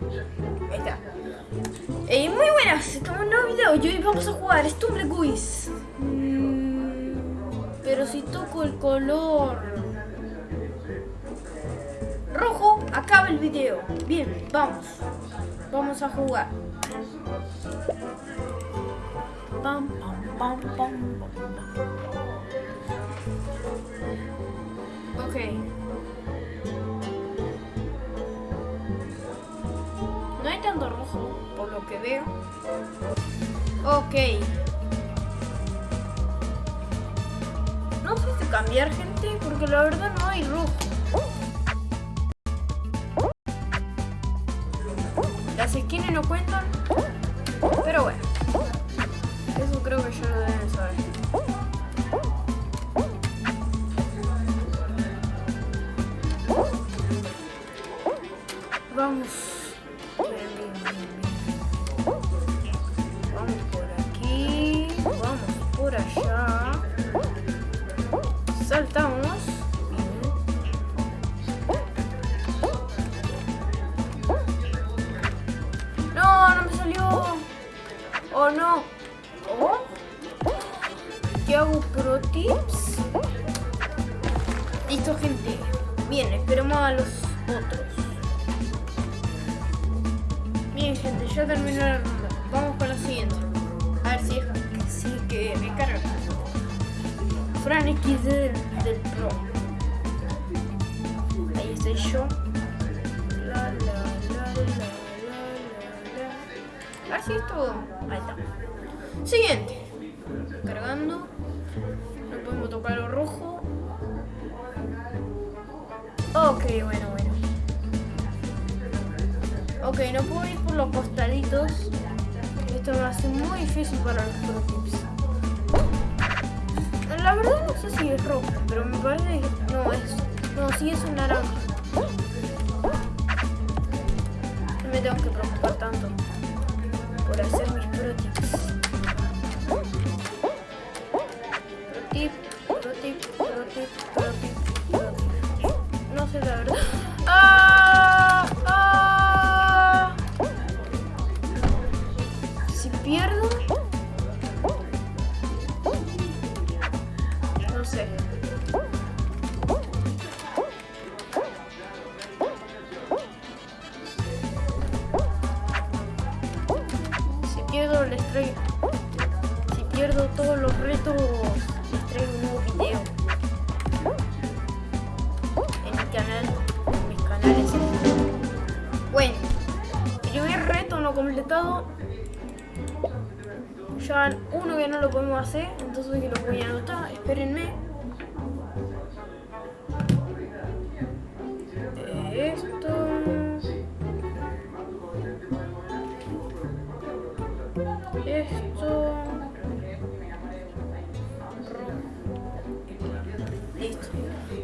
Ahí está. Eh, muy buenas, estamos en un nuevo video y hoy vamos a jugar Stumble Guys. Mm, pero si toco el color rojo, acaba el video. Bien, vamos. Vamos a jugar. Pam, pam. Ok. Por lo que veo. Ok. No sé cambiar, gente, porque la verdad no hay rojo. Las skins no cuentan, no. ¿Qué hago? Pro tips. Listo, gente. Bien, esperemos a los otros. Bien, gente, ya terminó la ronda. Vamos con la siguiente. A ver si, si que me carga. Fran XD del, del Pro. Así es todo. Ahí está. Siguiente. Cargando. No podemos tocar lo rojo. Ok, bueno, bueno. Ok, no puedo ir por los costaditos. Esto me hace muy difícil para los pro tips. La verdad no sé si es rojo, pero me parece que no es. No, sí es un naranja. Me tengo que preocupar tanto por hacer mis pro tips. Pro tip, pro tip, pro tip, pro tip, pro tip. No sé la verdad. Canales. Bueno. Primer reto no completado. Ya uno que no lo podemos hacer, entonces que lo voy a anotar. Espérenme.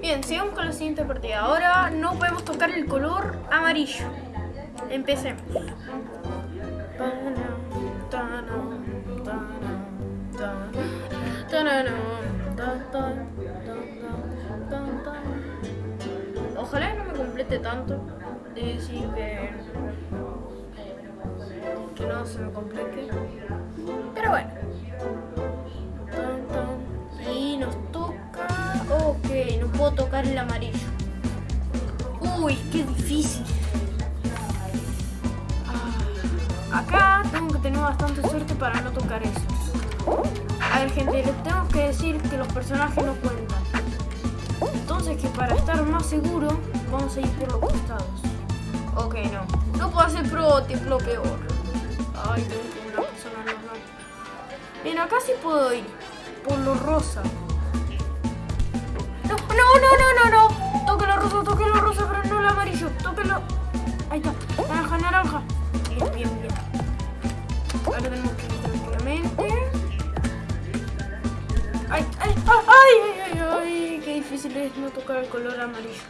Bien, sigamos con la siguiente partida. Ahora no podemos tocar el color amarillo. Empecemos. Ojalá no me complete tanto. De decir que, que no se me complique. Tocar el amarillo. Uy, qué difícil. Ah, Acá tengo que tener bastante suerte para no tocar eso. A ver, gente, les tengo que decir que los personajes no cuentan. Entonces, que para estar más seguro, vamos a ir por los costados. Ok, no. No puedo hacer pro tip, lo peor. Ay, tengo una persona normal. Bien, acá sí puedo ir. Por lo rosa. No, no, no, no, no. Toque lo rosa, toque lo rosa, pero no el amarillo. Tóquelo. Ahí está. Naranja, naranja. Bien, bien, bien. Ahora tenemos que ir tranquilamente. Ay, ay, ay, ay, ay, ay, qué difícil es no tocar el color amarillo.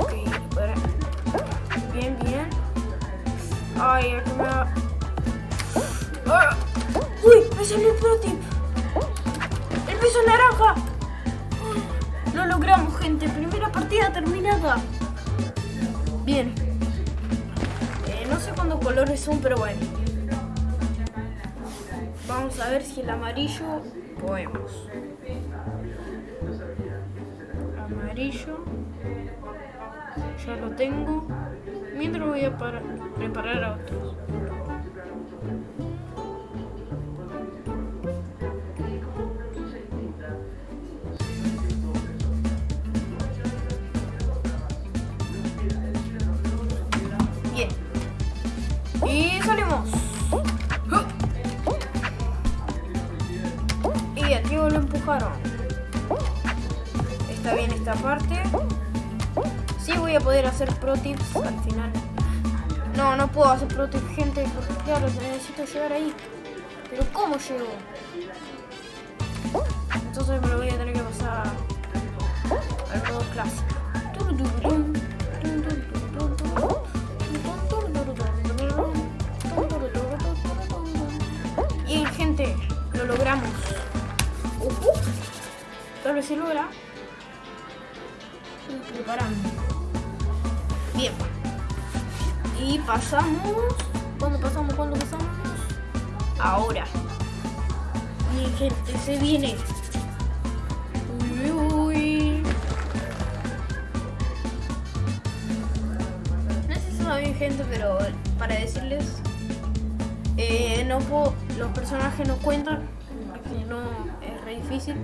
Ok, para. Bien, bien. Ay, aquí me va. Ah. Uy, me salió el pro. El piso naranja. Lo logramos, gente. Primera partida terminada. Bien. Eh, no colores son, pero bueno. Vamos a ver si el amarillo podemos. Amarillo. Ya lo tengo. Mientras voy a preparar a otros. Esta parte. Sí voy a poder hacer pro tips al final. No, no puedo hacer pro tips, gente, porque claro, necesito llegar ahí. Pero ¿cómo llego? Entonces me lo voy a tener que pasar al modo clásico. logramos. tal vez se logra. Preparando. Bien. Y pasamos. ¿Cuándo pasamos? ¿Cuándo pasamos? Ahora. Mi gente, se viene. Uy, uy. No sé si va bien gente, pero para decirles eh, no puedo, los personajes no cuentan no es re difícil.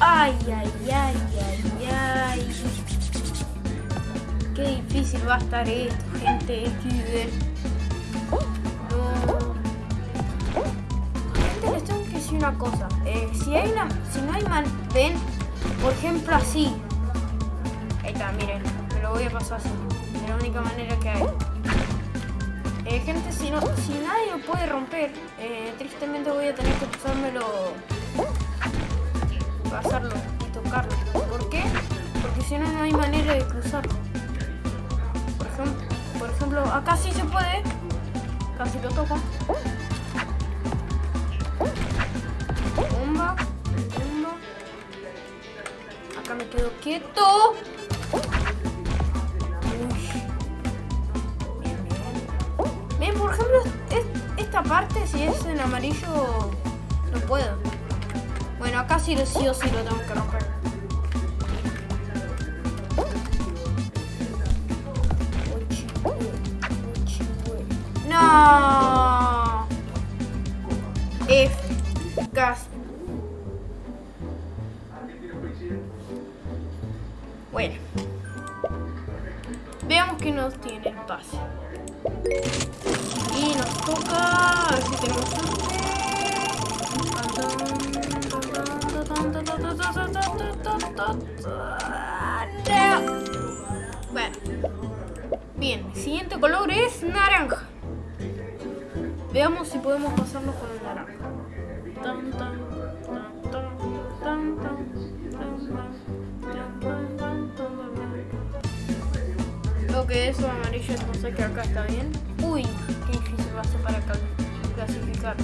Ay, ay, ay, ay, ay. Qué difícil va a estar esto, gente. No. Gente, les tengo que decir una cosa. Eh, si hay una, si no hay mal, ven, por ejemplo así. Ahí está, miren voy a pasar así. Es la única manera que hay. Eh, gente, si, no, si nadie lo puede romper, eh, tristemente voy a tener que pasármelo... Pasarlo y tocarlo. ¿Por qué? Porque si no, no hay manera de cruzarlo. Por ejemplo, por ejemplo acá sí se puede. Casi lo toco. Bomba. Bomba. Acá me quedo quieto. parte, si es en amarillo, no puedo. Bueno, acá sí, sí o sí lo tengo que romper. No. F. Gas. Bueno. Veamos que nos tiene el pase. Y nos toca... A ver si tenemos Bueno. Bien, siguiente color es naranja. Veamos si podemos pasarnos con el naranja. Lo que es amarillo, entonces que acá está bien. Uy, qué difícil va a ser para clasificar.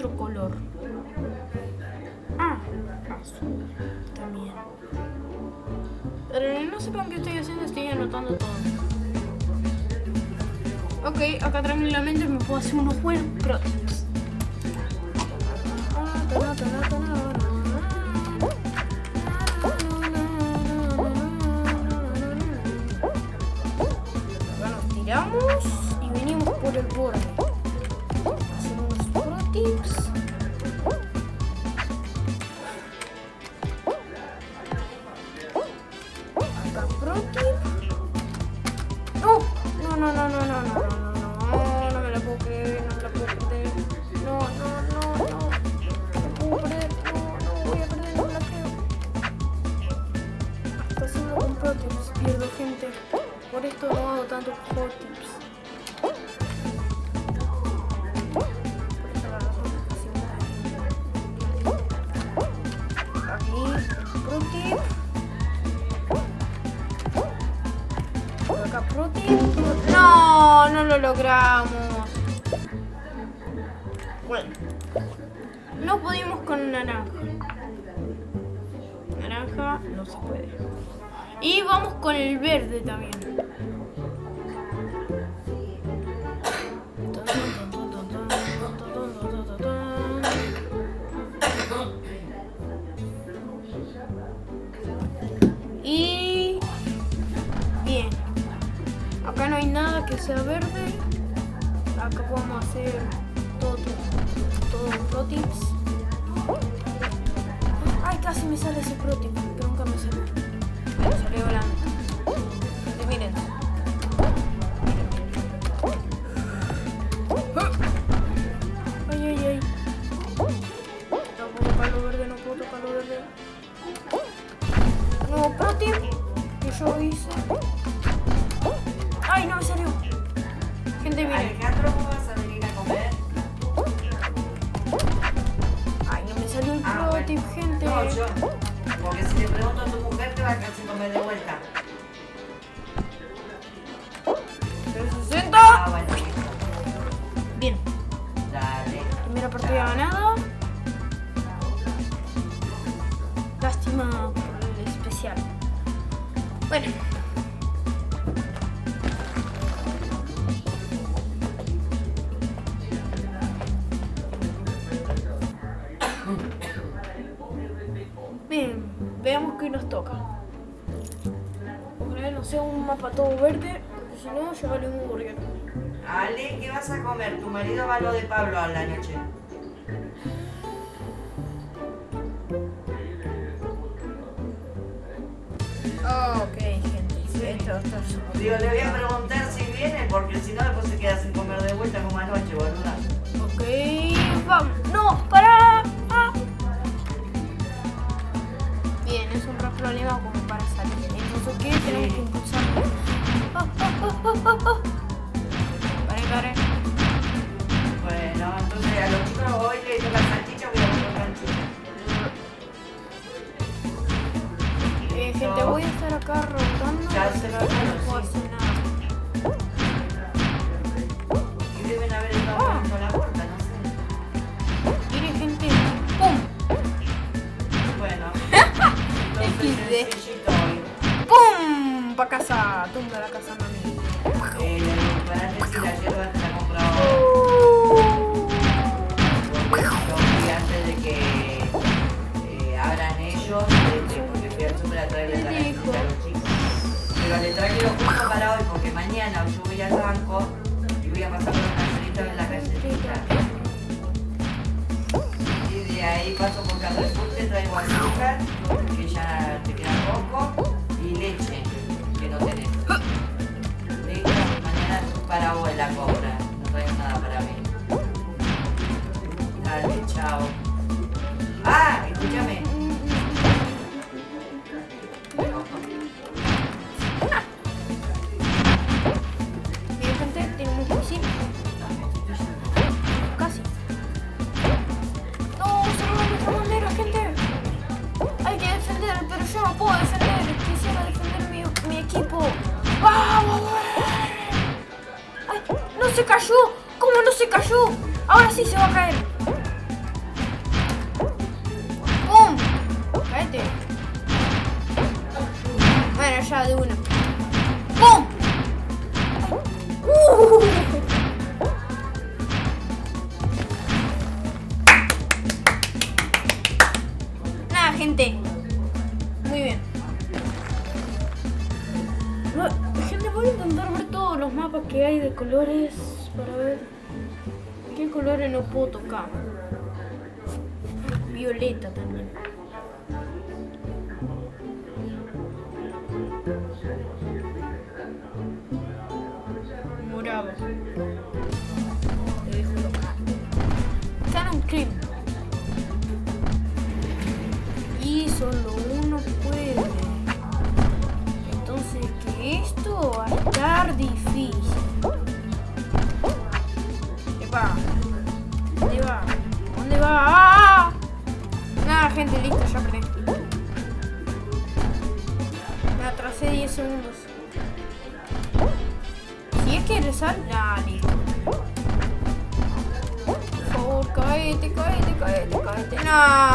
otro color. Ah, azul también. Pero no sepan qué estoy haciendo, estoy anotando todo. Ok, acá tranquilamente me puedo hacer unos buenos crossfits. Bueno, tiramos y venimos por el borde. Protip. No, no, no, no, no, no, no, no, no, no, no me la puedo creer, no me la puedo perder. No, no, no, no. No puedo no, no voy a perder, no me la creo. Haciendo con protips, pierdo gente. Por esto no hago tantos protips. Por logramos. Bueno. No pudimos con naranja. Naranja no se puede. Y vamos con el verde también. Y bien. Acá no hay nada que sea verde. Acá podemos hacer todo, todo pro tips. Ay, casi me sale ese pro vas a comer? Tu marido va a lo de Pablo a la noche. ok, gente. Esto, esto es- Digo, le voy a preguntar si viene, porque si no, después se queda sin comer de vuelta como anoche, boluda. Ok, vamos. No, para. Ah. Bien, es un re problema como para salir. Entonces, ¿qué? Tenemos que impulsar. Ah, ah, ah, ah, hoy le voy a salchicha. Eh, gente, voy a estar acá rotando. Ya se no sí. Y deben haber estado poniendo la puerta, no sé. Mire, gente. ¡Pum! Bueno, entonces hoy. ¡Pum! Pa' casa. Tumba la casa, mami. Eh, para decir la hierba mañana al banco y voy a pasar por una salita en la galletita. Y de ahí paso por Carrefour, te traigo azúcar, que ya te queda poco, y leche, que no tenés. Listo, mañana para vos la compra, no traigo nada para mí. Dale, chao. Ah, escúchame. Voy a intentar ver todos los mapas que hay de colores para ver qué colores no puedo tocar. Violeta también. Morado. Lo dejo tocar. Canon Cream. Y solo estar difícil. Epa. ¿Dónde va? ¿Dónde va? ¡Ah! Nada, gente, listo, ya perdí. Me atrasé 10 segundos. Si es que. Ah, listo. Por favor, caete, caete, caete, caete. No.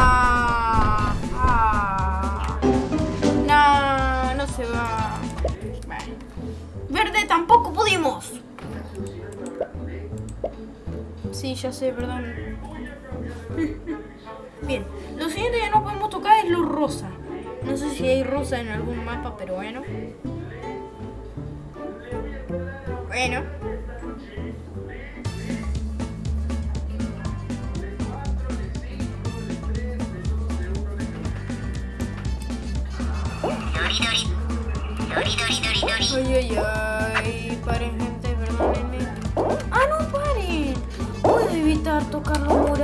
Sí, ya sé, perdón. Bien, lo siguiente que no podemos tocar es lo rosa. No sé si hay rosa en algún mapa, pero bueno. Bueno. Ay, ay, ay. Paren, Puedo evitar tocar lo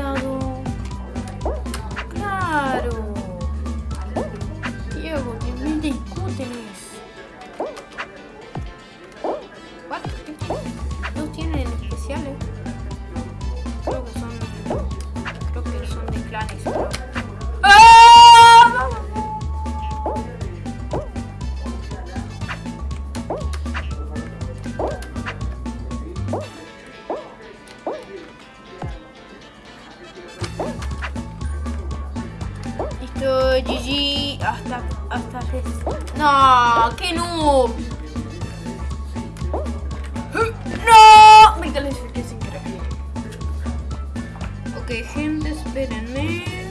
Ok, gente, espérenme. Ahí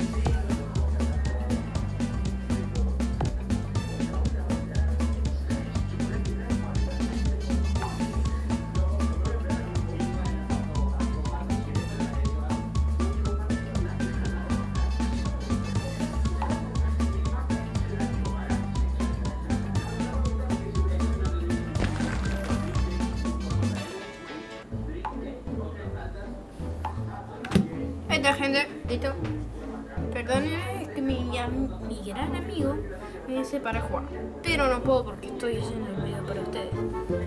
mi, gran amigo me dice para jugar. Pero no puedo porque estoy haciendo el video para ustedes.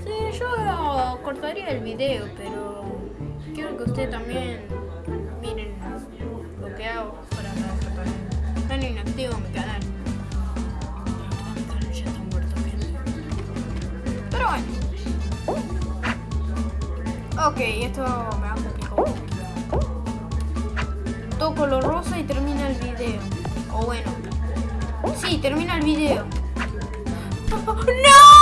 Sí, yo cortaría el video, pero quiero que ustedes también miren lo que hago para para- Están inactivo mi canal. Pero bueno. Ok, esto me va a complicar toco lo rosa y termina el video. O bueno. Sí, termina el video. ¡No!